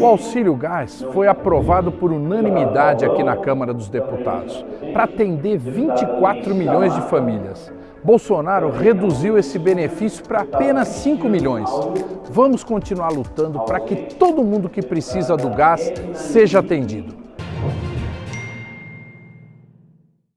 O auxílio gás foi aprovado por unanimidade aqui na Câmara dos Deputados para atender 24 milhões de famílias. Bolsonaro reduziu esse benefício para apenas 5 milhões. Vamos continuar lutando para que todo mundo que precisa do gás seja atendido.